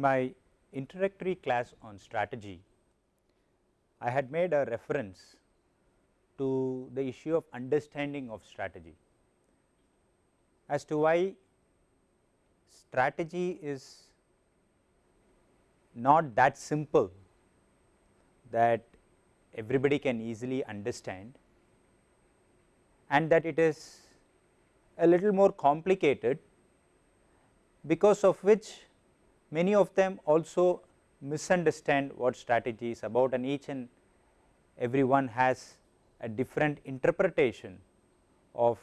In my introductory class on strategy, I had made a reference to the issue of understanding of strategy as to why strategy is not that simple that everybody can easily understand and that it is a little more complicated because of which many of them also misunderstand what strategy is about and each and every one has a different interpretation of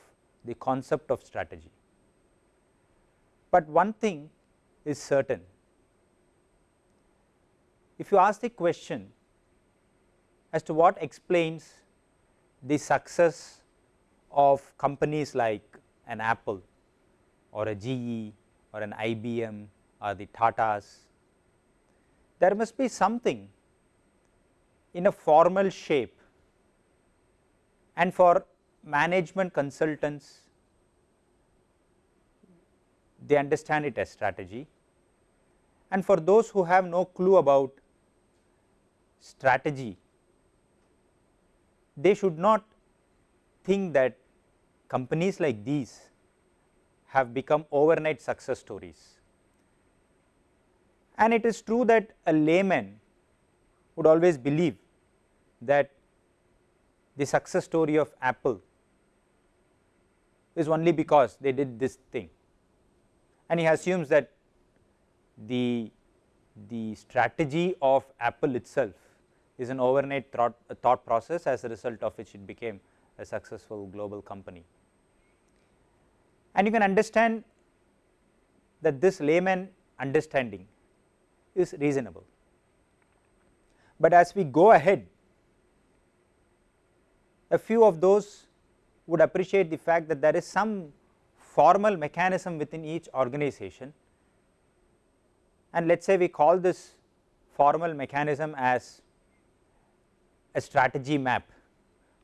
the concept of strategy. But one thing is certain, if you ask the question as to what explains the success of companies like an Apple or a GE or an IBM or the Tatas, there must be something in a formal shape and for management consultants they understand it as strategy and for those who have no clue about strategy they should not think that companies like these have become overnight success stories. And it is true that a layman would always believe that the success story of Apple is only because they did this thing and he assumes that the, the strategy of Apple itself is an overnight thought, thought process as a result of which it became a successful global company. And you can understand that this layman understanding is reasonable. But as we go ahead, a few of those would appreciate the fact that there is some formal mechanism within each organization and let us say we call this formal mechanism as a strategy map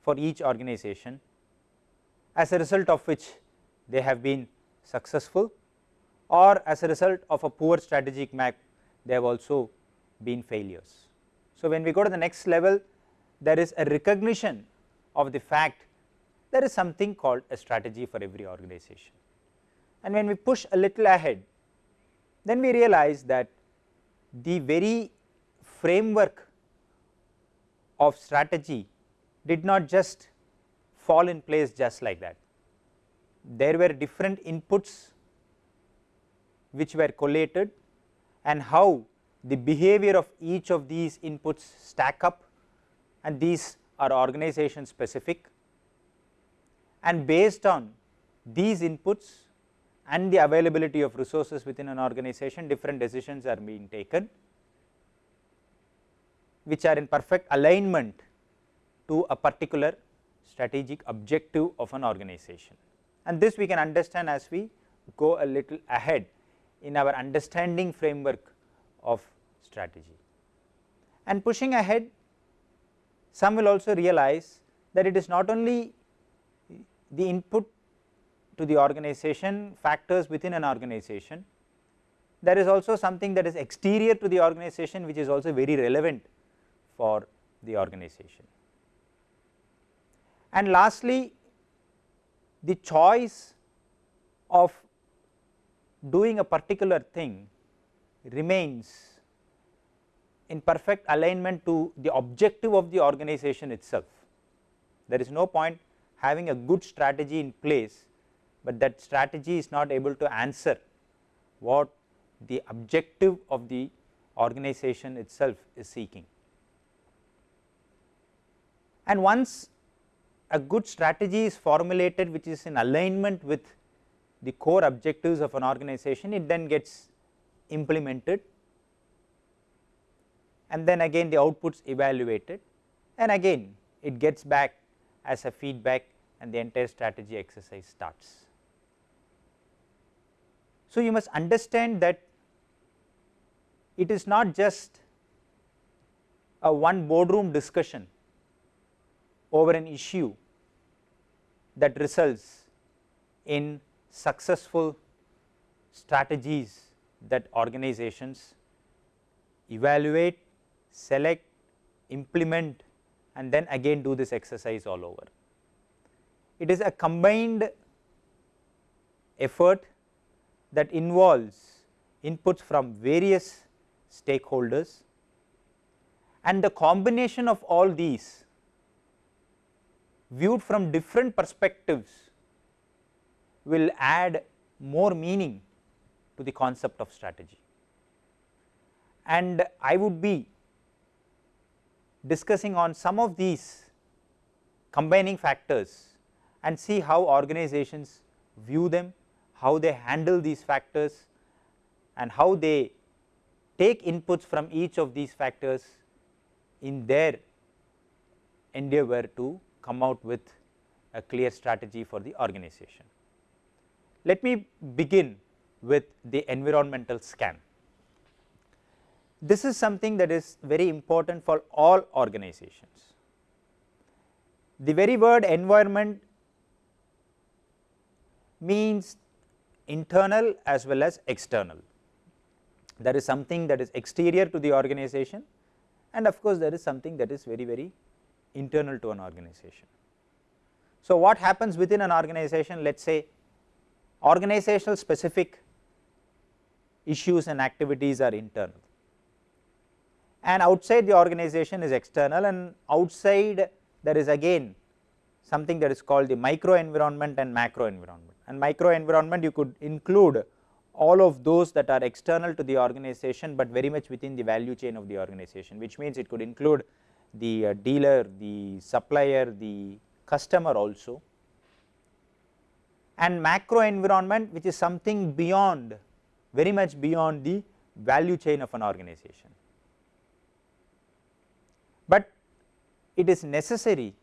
for each organization as a result of which they have been successful or as a result of a poor strategic map they have also been failures. So, when we go to the next level there is a recognition of the fact there is something called a strategy for every organization. And when we push a little ahead then we realize that the very framework of strategy did not just fall in place just like that there were different inputs which were collated and how the behavior of each of these inputs stack up and these are organization specific. And based on these inputs and the availability of resources within an organization different decisions are being taken which are in perfect alignment to a particular strategic objective of an organization. And this we can understand as we go a little ahead in our understanding framework of strategy. And pushing ahead some will also realize that it is not only the input to the organization factors within an organization, there is also something that is exterior to the organization which is also very relevant for the organization. And lastly, the choice of doing a particular thing remains in perfect alignment to the objective of the organization itself. There is no point having a good strategy in place, but that strategy is not able to answer what the objective of the organization itself is seeking. And once a good strategy is formulated which is in alignment with the core objectives of an organization, it then gets implemented and then again the outputs evaluated and again it gets back as a feedback and the entire strategy exercise starts. So, you must understand that it is not just a one boardroom discussion over an issue that results in successful strategies that organizations evaluate, select, implement and then again do this exercise all over. It is a combined effort that involves inputs from various stakeholders and the combination of all these viewed from different perspectives will add more meaning to the concept of strategy. And I would be discussing on some of these combining factors and see how organizations view them, how they handle these factors and how they take inputs from each of these factors in their endeavor to come out with a clear strategy for the organization. Let me begin with the environmental scan. This is something that is very important for all organizations. The very word environment means internal as well as external. There is something that is exterior to the organization and of course, there is something that is very very internal to an organization. So, what happens within an organization let us say organizational specific issues and activities are internal. And outside the organization is external and outside there is again something that is called the micro environment and macro environment and micro environment you could include all of those that are external to the organization, but very much within the value chain of the organization which means it could include the uh, dealer, the supplier, the customer also and macro environment which is something beyond very much beyond the value chain of an organization. But it is necessary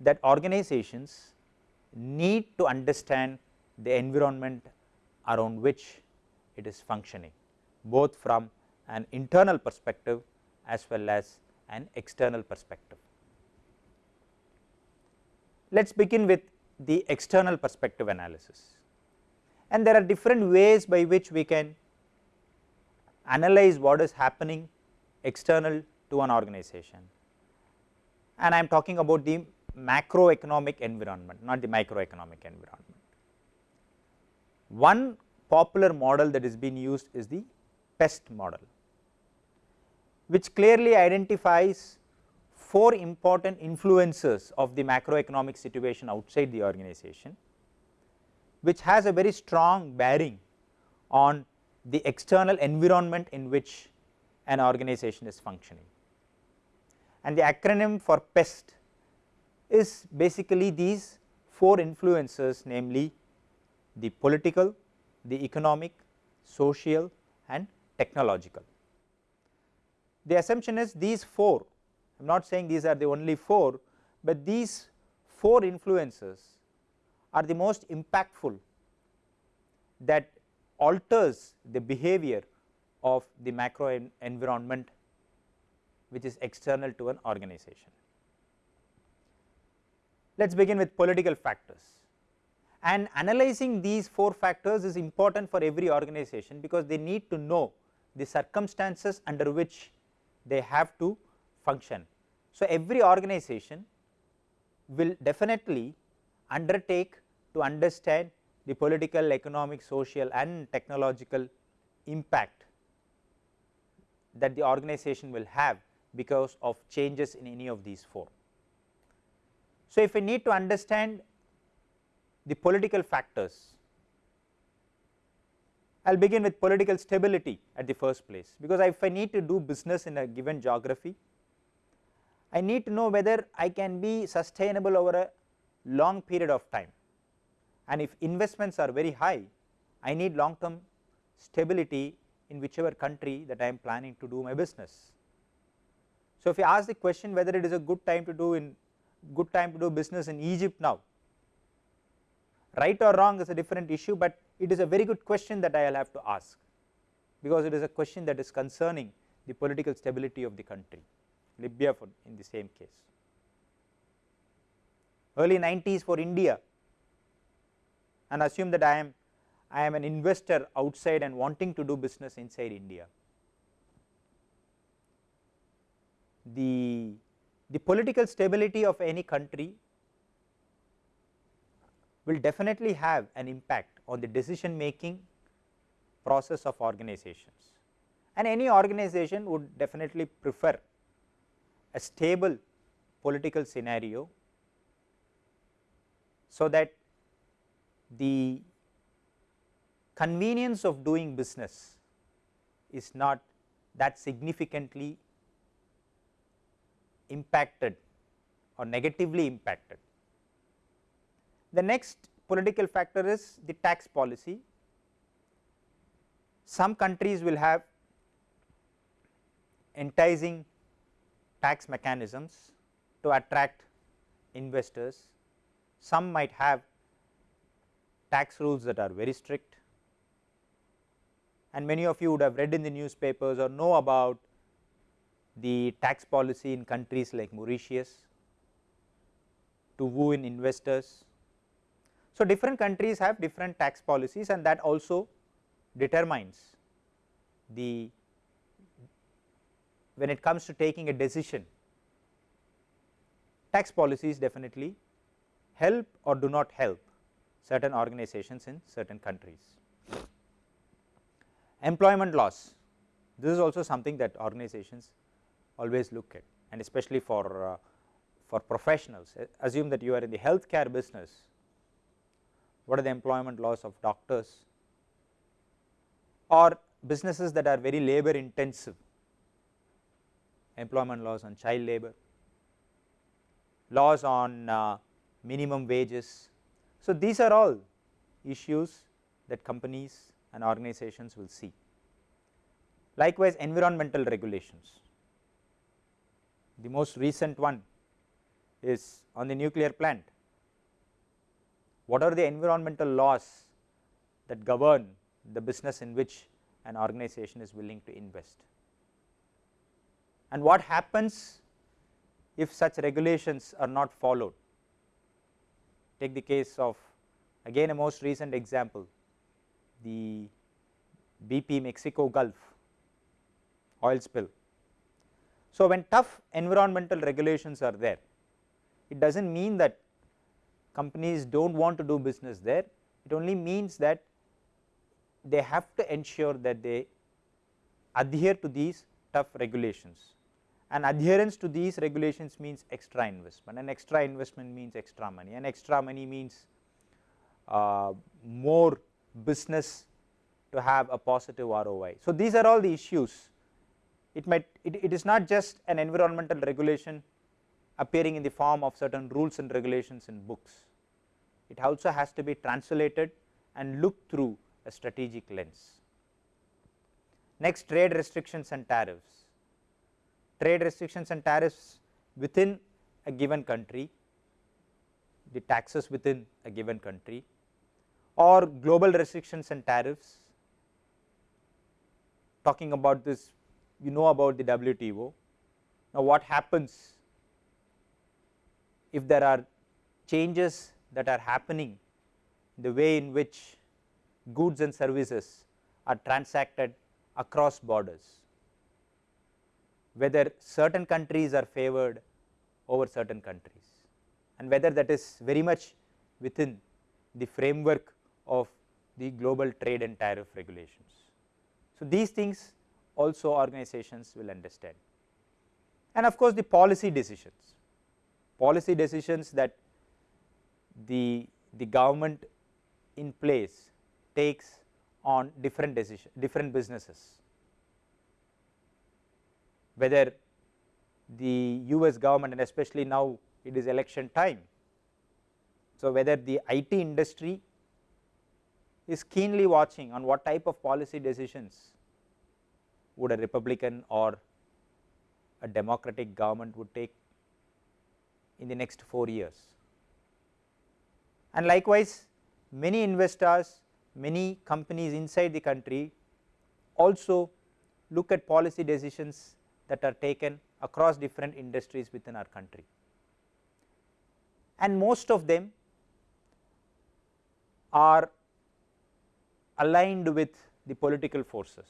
that organizations need to understand the environment around which it is functioning both from an internal perspective as well as an external perspective. Let us begin with the external perspective analysis and there are different ways by which we can analyze what is happening external to an organization and I am talking about the macroeconomic environment not the microeconomic environment. One popular model that is being used is the PEST model which clearly identifies four important influences of the macroeconomic situation outside the organization which has a very strong bearing on the external environment in which an organization is functioning. And the acronym for PEST is basically these four influences namely the political, the economic, social and technological. The assumption is these four, I am not saying these are the only four, but these four influences are the most impactful that alters the behavior of the macro en environment which is external to an organization. Let us begin with political factors and analyzing these four factors is important for every organization because they need to know the circumstances under which they have to function. So, every organization will definitely undertake to understand the political, economic, social and technological impact that the organization will have because of changes in any of these four. So, if we need to understand the political factors, I will begin with political stability at the first place, because if I need to do business in a given geography, I need to know whether I can be sustainable over a long period of time and if investments are very high, I need long term stability in whichever country that I am planning to do my business. So, if you ask the question whether it is a good time to do in good time to do business in Egypt now, right or wrong is a different issue, but it is a very good question that I will have to ask because it is a question that is concerning the political stability of the country, Libya for in the same case. Early 90s for India and assume that I am I am an investor outside and wanting to do business inside India. the, the political stability of any country will definitely have an impact on the decision making process of organizations and any organization would definitely prefer a stable political scenario so that the convenience of doing business is not that significantly impacted or negatively impacted. The next political factor is the tax policy. Some countries will have enticing tax mechanisms to attract investors. Some might have tax rules that are very strict and many of you would have read in the newspapers or know about the tax policy in countries like Mauritius to woo in investors. So, different countries have different tax policies and that also determines the when it comes to taking a decision tax policies definitely help or do not help certain organizations in certain countries. Employment laws, this is also something that organizations always look at and especially for, uh, for professionals. Assume that you are in the healthcare business, what are the employment laws of doctors or businesses that are very labor intensive, employment laws on child labor, laws on uh, minimum wages. So, these are all issues that companies and organizations will see. Likewise, environmental regulations. The most recent one is on the nuclear plant. What are the environmental laws that govern the business in which an organization is willing to invest? And what happens if such regulations are not followed? Take the case of again a most recent example the BP Mexico Gulf oil spill. So, when tough environmental regulations are there, it does not mean that companies do not want to do business there, it only means that they have to ensure that they adhere to these tough regulations and adherence to these regulations means extra investment. And extra investment means extra money. And extra money means uh, more business to have a positive ROI. So, these are all the issues. It might it, it is not just an environmental regulation appearing in the form of certain rules and regulations in books, it also has to be translated and looked through a strategic lens. Next trade restrictions and tariffs, trade restrictions and tariffs within a given country, the taxes within a given country or global restrictions and tariffs talking about this you know about the WTO. Now, what happens if there are changes that are happening the way in which goods and services are transacted across borders, whether certain countries are favored over certain countries. And whether that is very much within the framework of the global trade and tariff regulations. So, these things also organizations will understand. And of course, the policy decisions, policy decisions that the, the government in place takes on different decision different businesses, whether the US government and especially now it is election time. So, whether the IT industry is keenly watching on what type of policy decisions would a republican or a democratic government would take in the next 4 years. And likewise, many investors, many companies inside the country also look at policy decisions that are taken across different industries within our country. And most of them are aligned with the political forces.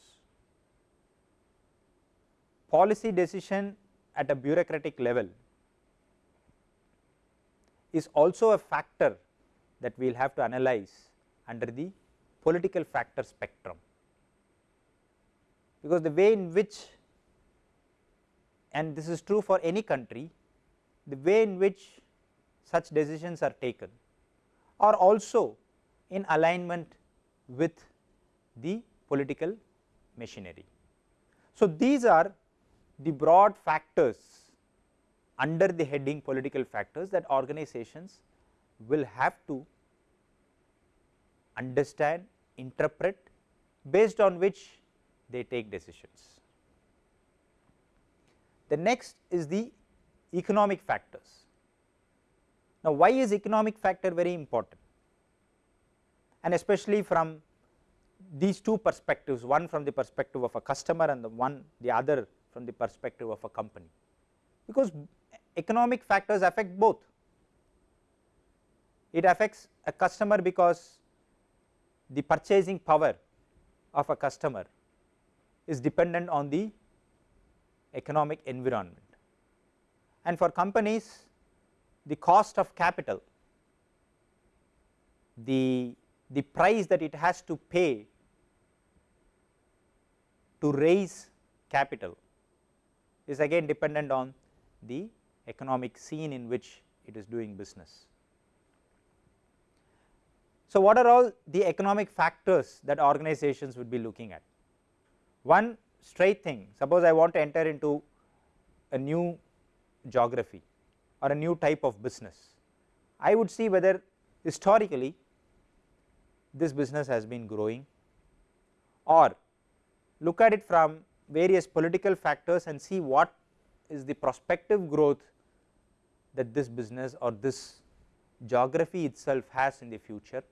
Policy decision at a bureaucratic level is also a factor that we will have to analyze under the political factor spectrum, because the way in which and this is true for any country, the way in which such decisions are taken are also in alignment with the political machinery. So, these are the broad factors under the heading political factors that organizations will have to understand, interpret based on which they take decisions. The next is the economic factors. Now, why is economic factor very important and especially from these two perspectives one from the perspective of a customer and the one the other from the perspective of a company because economic factors affect both. It affects a customer because the purchasing power of a customer is dependent on the economic environment and for companies the cost of capital the the price that it has to pay to raise capital is again dependent on the economic scene in which it is doing business. So, what are all the economic factors that organizations would be looking at? One straight thing suppose I want to enter into a new geography or a new type of business, I would see whether historically this business has been growing or look at it from various political factors and see what is the prospective growth that this business or this geography itself has in the future.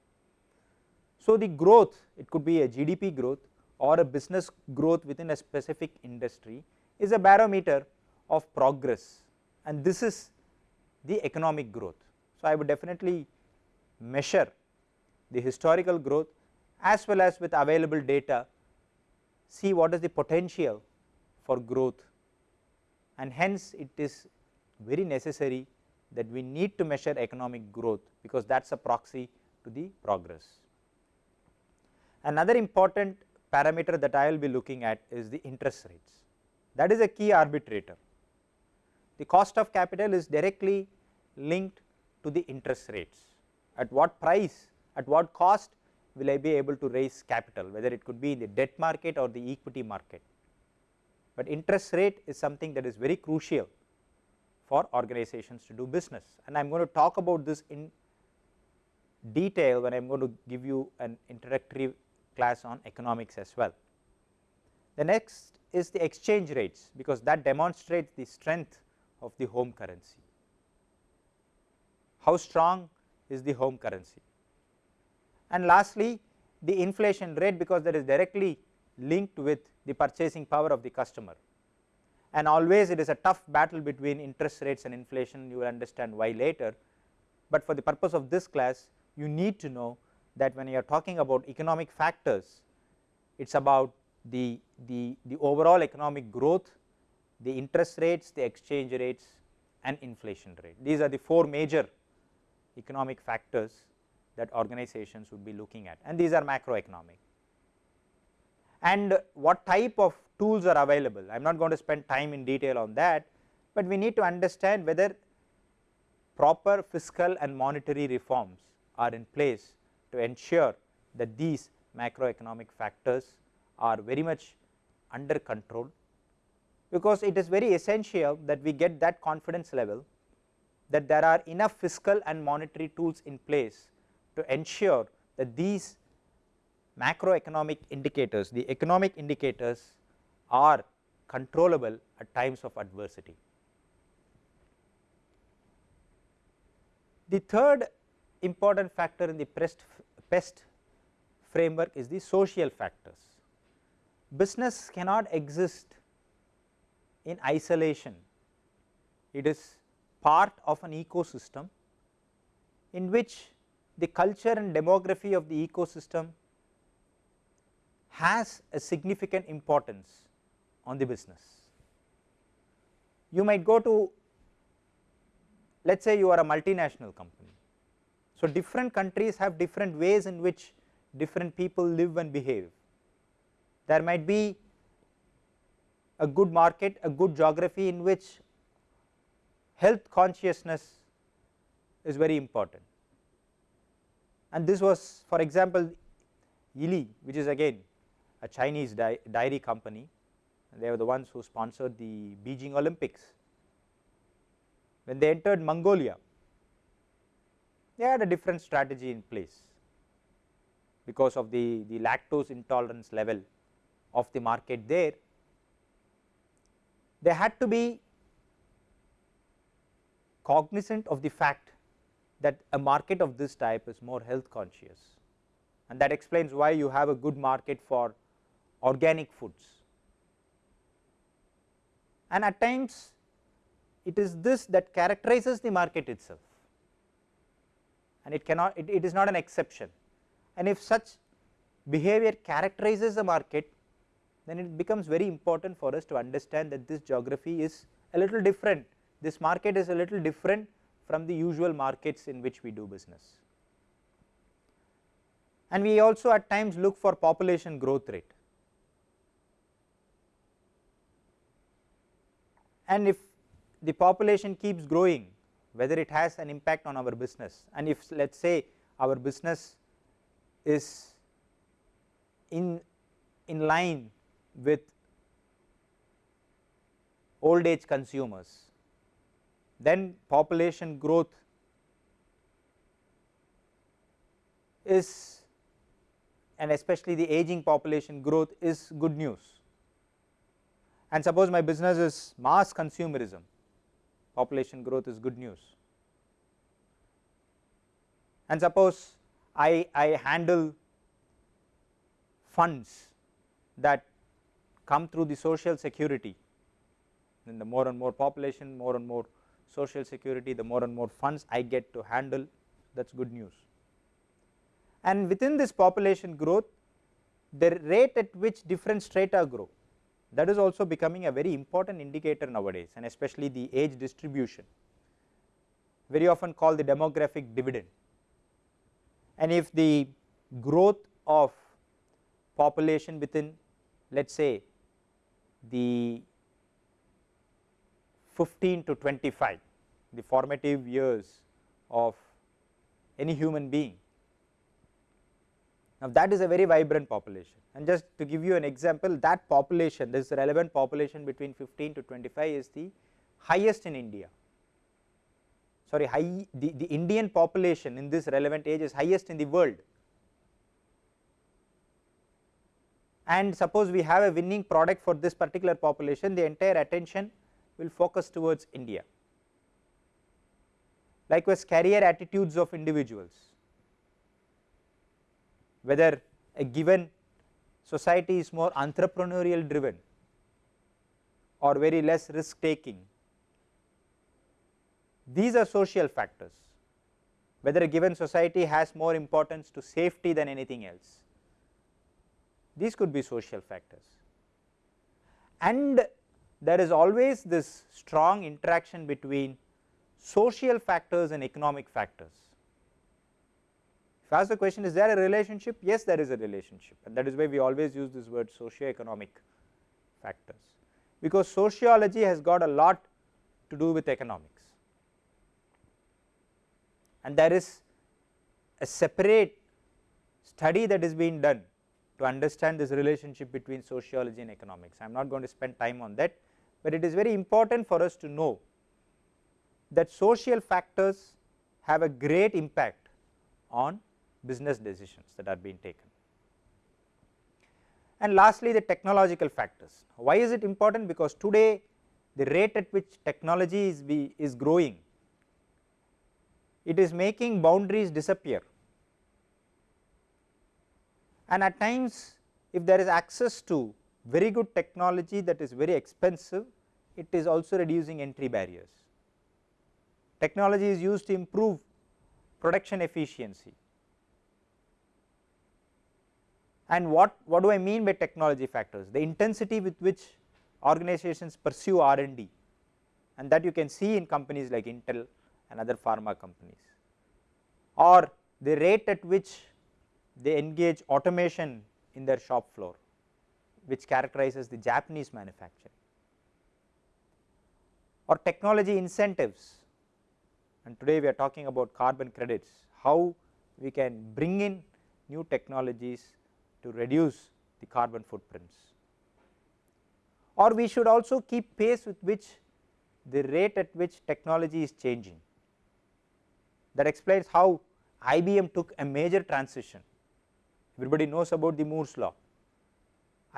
So, the growth it could be a GDP growth or a business growth within a specific industry is a barometer of progress and this is the economic growth. So, I would definitely measure the historical growth as well as with available data see what is the potential for growth and hence it is very necessary that we need to measure economic growth because that is a proxy to the progress. Another important parameter that I will be looking at is the interest rates that is a key arbitrator. The cost of capital is directly linked to the interest rates at what price at what cost will I be able to raise capital whether it could be in the debt market or the equity market. But interest rate is something that is very crucial for organizations to do business and I am going to talk about this in detail when I am going to give you an introductory class on economics as well. The next is the exchange rates because that demonstrates the strength of the home currency. How strong is the home currency? And lastly, the inflation rate because that is directly linked with the purchasing power of the customer and always it is a tough battle between interest rates and inflation you will understand why later, but for the purpose of this class you need to know that when you are talking about economic factors it is about the, the, the overall economic growth, the interest rates, the exchange rates and inflation rate. These are the four major economic factors that organizations would be looking at and these are macroeconomic. And what type of tools are available, I am not going to spend time in detail on that, but we need to understand whether proper fiscal and monetary reforms are in place to ensure that these macroeconomic factors are very much under control, because it is very essential that we get that confidence level that there are enough fiscal and monetary tools in place to ensure that these macroeconomic indicators, the economic indicators are controllable at times of adversity. The third important factor in the PEST, PEST framework is the social factors. Business cannot exist in isolation, it is part of an ecosystem in which the culture and demography of the ecosystem has a significant importance on the business. you might go to let us say you are a multinational company. So, different countries have different ways in which different people live and behave. There might be a good market, a good geography in which health consciousness is very important. And this was for example, Yili which is again a Chinese di dairy company they were the ones who sponsored the Beijing Olympics. When they entered Mongolia, they had a different strategy in place because of the, the lactose intolerance level of the market there. They had to be cognizant of the fact that a market of this type is more health conscious. And that explains why you have a good market for organic foods. And at times it is this that characterizes the market itself and it cannot it, it is not an exception. And if such behavior characterizes the market then it becomes very important for us to understand that this geography is a little different. This market is a little different from the usual markets in which we do business. And we also at times look for population growth rate. And if the population keeps growing whether it has an impact on our business. And if let us say our business is in, in line with old age consumers then population growth is and especially the aging population growth is good news. And suppose my business is mass consumerism population growth is good news. And suppose I, I handle funds that come through the social security. Then the more and more population more and more social security the more and more funds I get to handle that is good news. And within this population growth the rate at which different strata grow that is also becoming a very important indicator nowadays and especially the age distribution. Very often called the demographic dividend. And if the growth of population within let us say the 15 to 25 the formative years of any human being now that is a very vibrant population. And just to give you an example that population this relevant population between 15 to 25 is the highest in India. Sorry high the, the Indian population in this relevant age is highest in the world. And suppose we have a winning product for this particular population the entire attention will focus towards India. Likewise career attitudes of individuals whether a given society is more entrepreneurial driven or very less risk taking. These are social factors whether a given society has more importance to safety than anything else. These could be social factors and there is always this strong interaction between social factors and economic factors. If I ask the question is there a relationship? Yes, there is a relationship and that is why we always use this word socio-economic factors because sociology has got a lot to do with economics and there is a separate study that is being done to understand this relationship between sociology and economics. I am not going to spend time on that, but it is very important for us to know that social factors have a great impact on business decisions that are being taken. And lastly the technological factors. Why is it important? Because today the rate at which technology is, be, is growing, it is making boundaries disappear and at times if there is access to very good technology that is very expensive, it is also reducing entry barriers. Technology is used to improve production efficiency, And what, what do I mean by technology factors? The intensity with which organizations pursue R and D. And that you can see in companies like Intel and other pharma companies. Or the rate at which they engage automation in their shop floor which characterizes the Japanese manufacturing. Or technology incentives. And today we are talking about carbon credits, how we can bring in new technologies to reduce the carbon footprints. Or we should also keep pace with which the rate at which technology is changing. That explains how IBM took a major transition. Everybody knows about the Moore's law.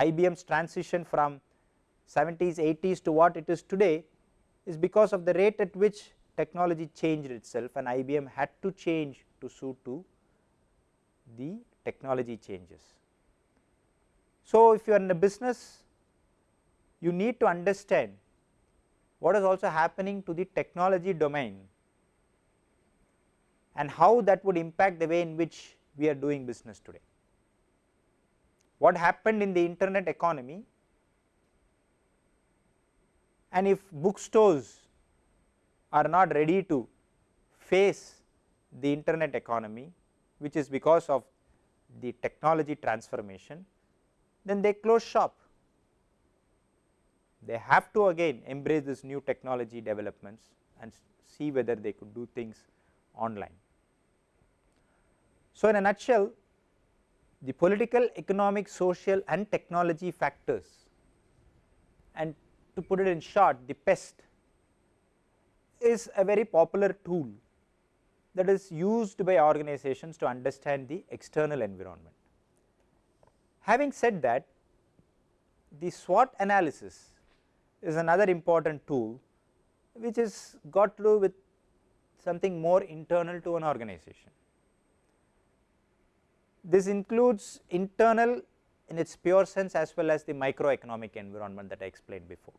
IBM's transition from 70s, 80s to what it is today is because of the rate at which technology changed itself and IBM had to change to suit to the technology changes. So, if you are in a business you need to understand what is also happening to the technology domain and how that would impact the way in which we are doing business today. What happened in the internet economy and if bookstores are not ready to face the internet economy which is because of the technology transformation then they close shop. They have to again embrace this new technology developments and see whether they could do things online. So, in a nutshell the political, economic, social and technology factors and to put it in short the PEST is a very popular tool that is used by organizations to understand the external environment. Having said that the SWOT analysis is another important tool which is got to do with something more internal to an organization. This includes internal in its pure sense as well as the microeconomic environment that I explained before.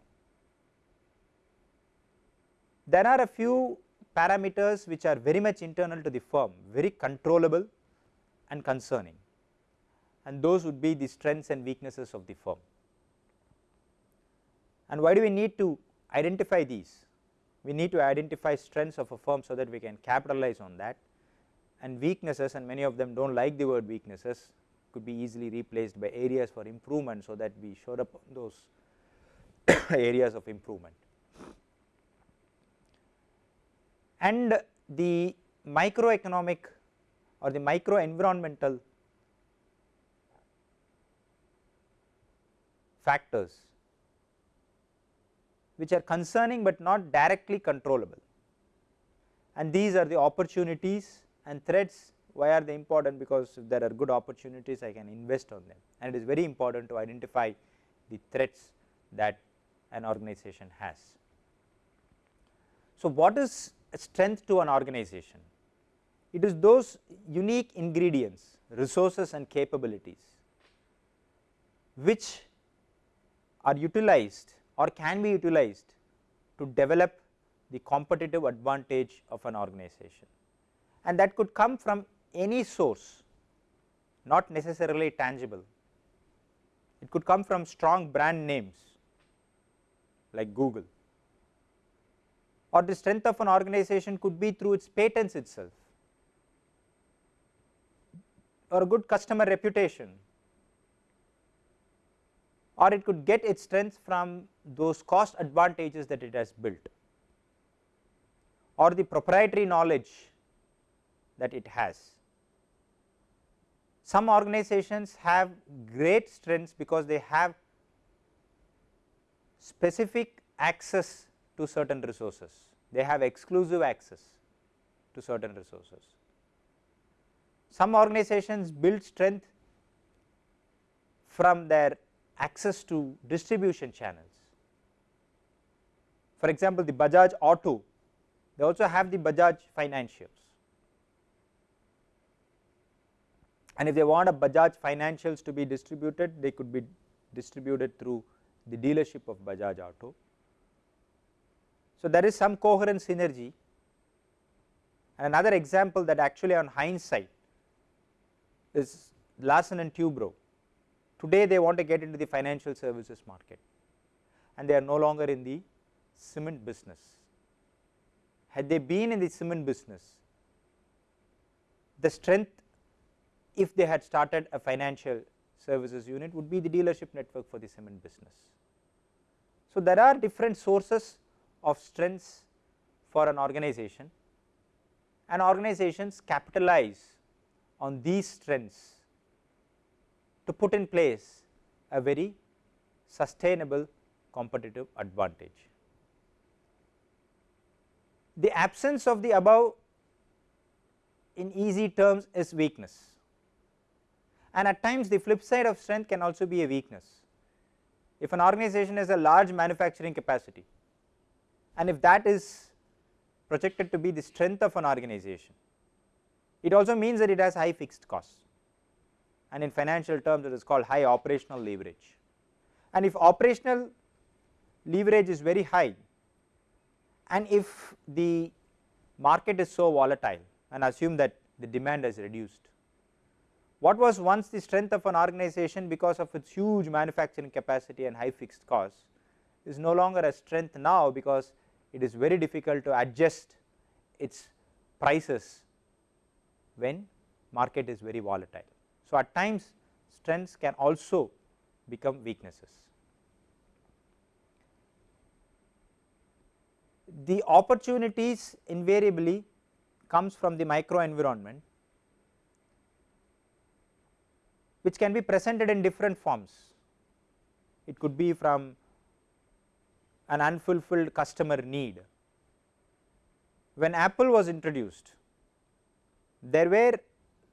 There are a few parameters which are very much internal to the firm, very controllable and concerning and those would be the strengths and weaknesses of the firm. And why do we need to identify these? We need to identify strengths of a firm so that we can capitalize on that and weaknesses and many of them do not like the word weaknesses could be easily replaced by areas for improvement so that we showed up those areas of improvement. And the microeconomic or the micro environmental factors which are concerning, but not directly controllable and these are the opportunities and threats why are they important because if there are good opportunities I can invest on them and it is very important to identify the threats that an organization has. So, what is strength to an organization? It is those unique ingredients, resources and capabilities which are utilized or can be utilized to develop the competitive advantage of an organization. And that could come from any source not necessarily tangible. It could come from strong brand names like Google. Or the strength of an organization could be through its patents itself or a good customer reputation or it could get its strength from those cost advantages that it has built or the proprietary knowledge that it has. Some organizations have great strengths because they have specific access to certain resources, they have exclusive access to certain resources. Some organizations build strength from their access to distribution channels. For example, the Bajaj Auto, they also have the Bajaj financials. And if they want a Bajaj financials to be distributed, they could be distributed through the dealership of Bajaj Auto. So, there is some coherent synergy and another example that actually on hindsight is Larsen and Toubro. Today they want to get into the financial services market and they are no longer in the cement business, had they been in the cement business, the strength if they had started a financial services unit would be the dealership network for the cement business. So, there are different sources of strengths for an organization and organizations capitalize on these strengths to put in place a very sustainable competitive advantage. The absence of the above in easy terms is weakness and at times the flip side of strength can also be a weakness. If an organization has a large manufacturing capacity and if that is projected to be the strength of an organization, it also means that it has high fixed costs and in financial terms it is called high operational leverage. And if operational leverage is very high and if the market is so volatile and assume that the demand has reduced, what was once the strength of an organization because of its huge manufacturing capacity and high fixed costs is no longer a strength now because it is very difficult to adjust its prices when market is very volatile. So, at times strengths can also become weaknesses. The opportunities invariably comes from the micro environment which can be presented in different forms. It could be from an unfulfilled customer need. When Apple was introduced, there were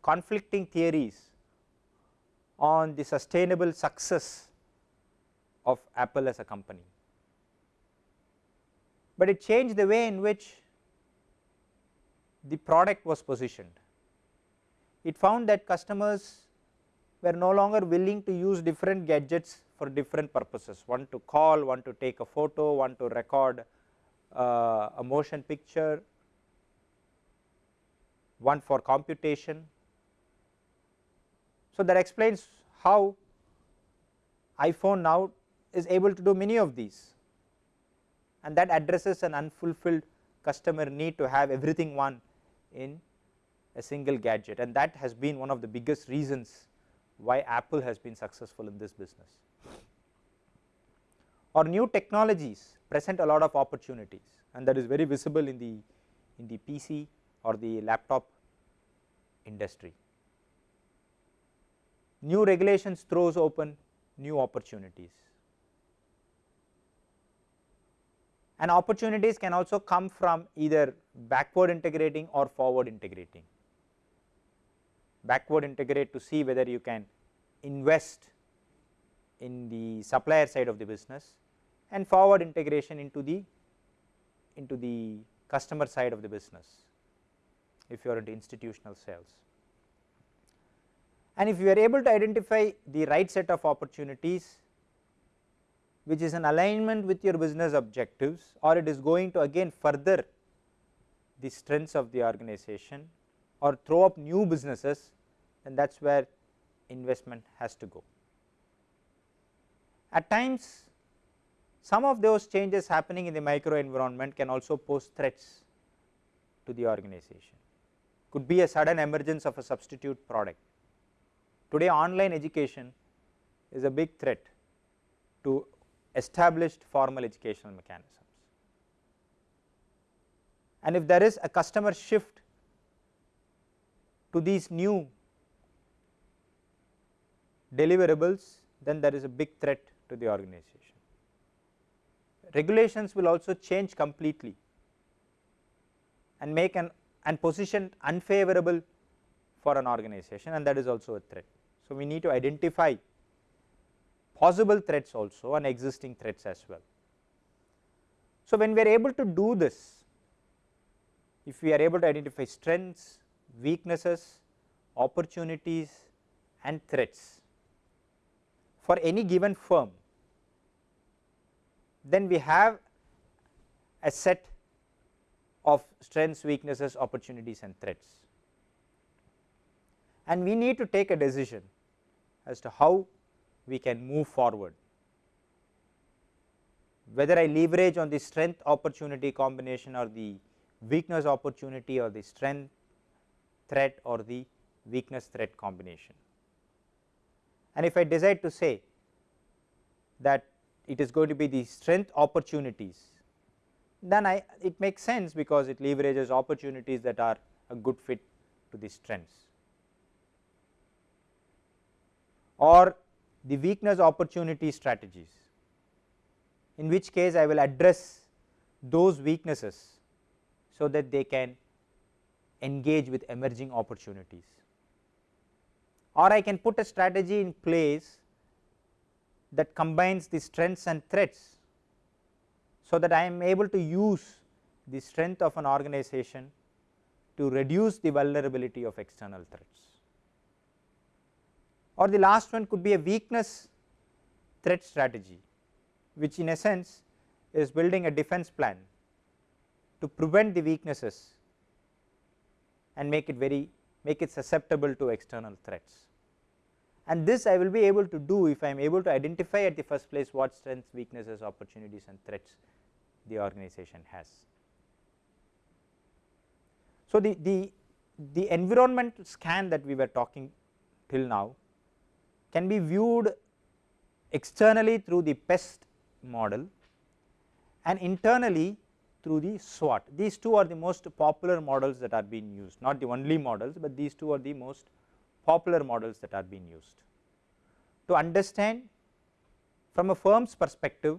conflicting theories on the sustainable success of Apple as a company, but it changed the way in which the product was positioned. It found that customers were no longer willing to use different gadgets for different purposes, one to call, one to take a photo, one to record uh, a motion picture, one for computation. So, that explains how iPhone now is able to do many of these and that addresses an unfulfilled customer need to have everything one in a single gadget and that has been one of the biggest reasons why Apple has been successful in this business. Or new technologies present a lot of opportunities and that is very visible in the in the PC or the laptop industry. New regulations throws open new opportunities and opportunities can also come from either backward integrating or forward integrating backward integrate to see whether you can invest in the supplier side of the business and forward integration into the into the customer side of the business if you are into institutional sales. And if you are able to identify the right set of opportunities which is in alignment with your business objectives or it is going to again further the strengths of the organization or throw up new businesses then that is where investment has to go. At times some of those changes happening in the micro environment can also pose threats to the organization, could be a sudden emergence of a substitute product. Today online education is a big threat to established formal educational mechanisms. And if there is a customer shift to these new deliverables then there is a big threat to the organization. Regulations will also change completely and make an and position unfavorable for an organization and that is also a threat. So, we need to identify possible threats also and existing threats as well. So, when we are able to do this, if we are able to identify strengths, weaknesses, opportunities and threats, for any given firm, then we have a set of strengths, weaknesses, opportunities and threats. And we need to take a decision as to how we can move forward. whether I leverage on the strength opportunity combination or the weakness opportunity or the strength threat or the weakness threat combination. And if I decide to say that it is going to be the strength opportunities, then I it makes sense because it leverages opportunities that are a good fit to the strengths or the weakness opportunity strategies, in which case I will address those weaknesses so that they can engage with emerging opportunities. Or I can put a strategy in place that combines the strengths and threats, so that I am able to use the strength of an organization to reduce the vulnerability of external threats. Or the last one could be a weakness threat strategy, which in a sense is building a defense plan to prevent the weaknesses and make it very make it susceptible to external threats. And this I will be able to do if I am able to identify at the first place what strengths, weaknesses, opportunities and threats the organization has. So, the, the, the environmental scan that we were talking till now can be viewed externally through the PEST model and internally through the SWOT. These two are the most popular models that are being used, not the only models, but these two are the most popular models that are being used. To understand from a firm's perspective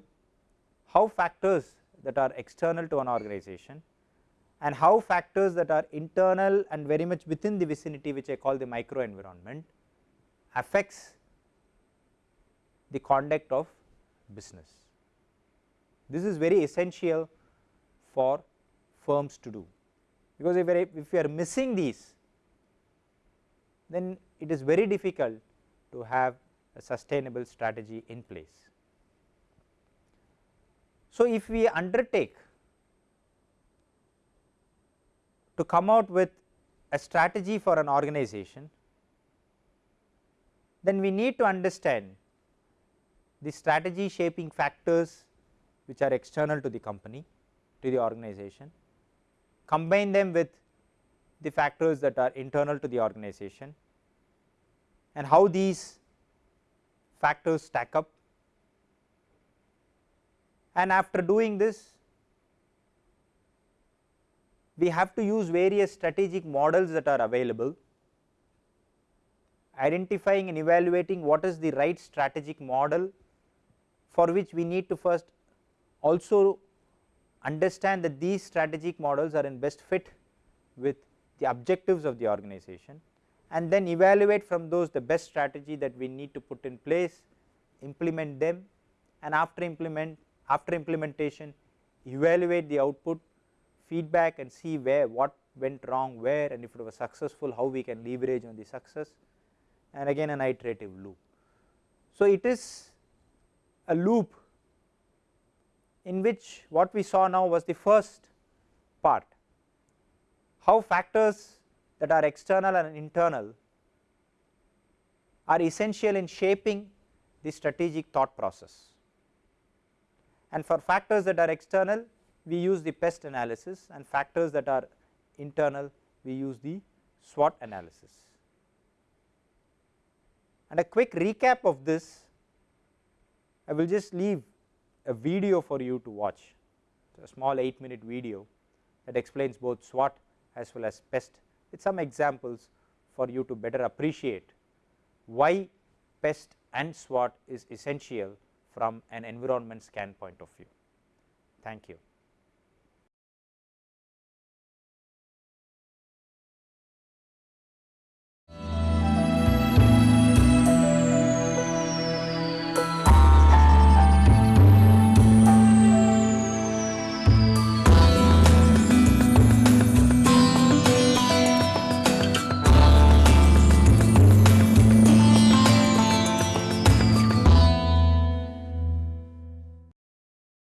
how factors that are external to an organization and how factors that are internal and very much within the vicinity which I call the micro environment affects the conduct of business. This is very essential for firms to do, because if, if we are missing these then it is very difficult to have a sustainable strategy in place. So, if we undertake to come out with a strategy for an organization, then we need to understand the strategy shaping factors which are external to the company to the organization, combine them with the factors that are internal to the organization and how these factors stack up. And after doing this we have to use various strategic models that are available identifying and evaluating what is the right strategic model for which we need to first also understand that these strategic models are in best fit with the objectives of the organization and then evaluate from those the best strategy that we need to put in place, implement them and after implement after implementation evaluate the output, feedback and see where what went wrong where and if it was successful how we can leverage on the success and again an iterative loop. So, it is a loop in which what we saw now was the first part, how factors that are external and internal are essential in shaping the strategic thought process. And for factors that are external we use the PEST analysis and factors that are internal we use the SWOT analysis. And a quick recap of this I will just leave a video for you to watch, a small 8 minute video that explains both SWOT as well as PEST with some examples for you to better appreciate why PEST and SWOT is essential from an environment scan point of view. Thank you.